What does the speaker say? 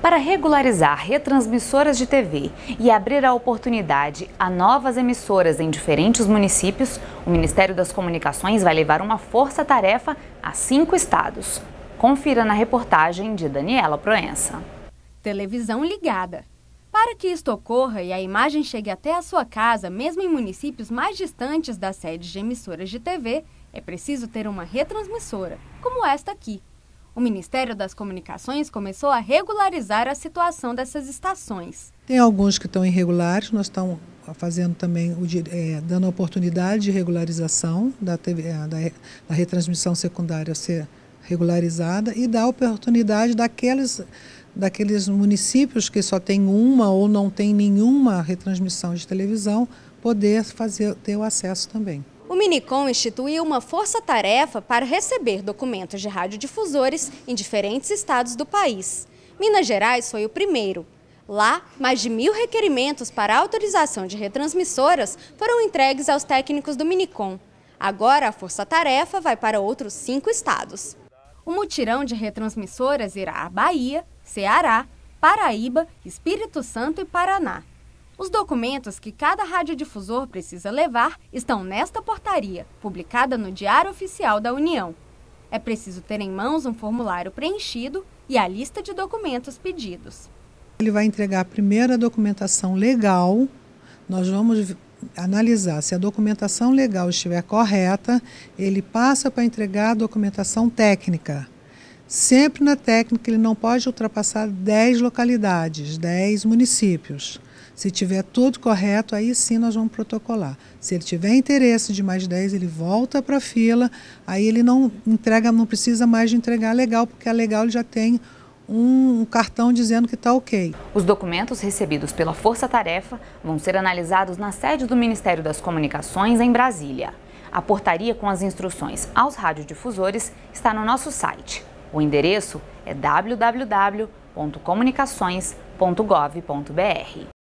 Para regularizar retransmissoras de TV e abrir a oportunidade a novas emissoras em diferentes municípios, o Ministério das Comunicações vai levar uma força-tarefa a cinco estados. Confira na reportagem de Daniela Proença. Televisão ligada. Para que isto ocorra e a imagem chegue até a sua casa, mesmo em municípios mais distantes das sedes de emissoras de TV, é preciso ter uma retransmissora, como esta aqui. O Ministério das Comunicações começou a regularizar a situação dessas estações. Tem alguns que estão irregulares, nós estamos fazendo também, o, é, dando a oportunidade de regularização da, TV, é, da, da retransmissão secundária ser regularizada e dar oportunidade daqueles, daqueles municípios que só tem uma ou não tem nenhuma retransmissão de televisão poder fazer, ter o acesso também. O Minicom instituiu uma força-tarefa para receber documentos de radiodifusores em diferentes estados do país. Minas Gerais foi o primeiro. Lá, mais de mil requerimentos para autorização de retransmissoras foram entregues aos técnicos do Minicom. Agora, a força-tarefa vai para outros cinco estados. O mutirão de retransmissoras irá a Bahia, Ceará, Paraíba, Espírito Santo e Paraná. Os documentos que cada radiodifusor precisa levar estão nesta portaria, publicada no Diário Oficial da União. É preciso ter em mãos um formulário preenchido e a lista de documentos pedidos. Ele vai entregar a primeira documentação legal. Nós vamos analisar se a documentação legal estiver correta, ele passa para entregar a documentação técnica. Sempre na técnica ele não pode ultrapassar 10 localidades, 10 municípios. Se tiver tudo correto, aí sim nós vamos protocolar. Se ele tiver interesse de mais 10, ele volta para a fila, aí ele não entrega, não precisa mais de entregar legal, porque a legal ele já tem um cartão dizendo que está ok. Os documentos recebidos pela Força Tarefa vão ser analisados na sede do Ministério das Comunicações em Brasília. A portaria com as instruções aos radiodifusores está no nosso site. O endereço é www.comunicações.gov.br.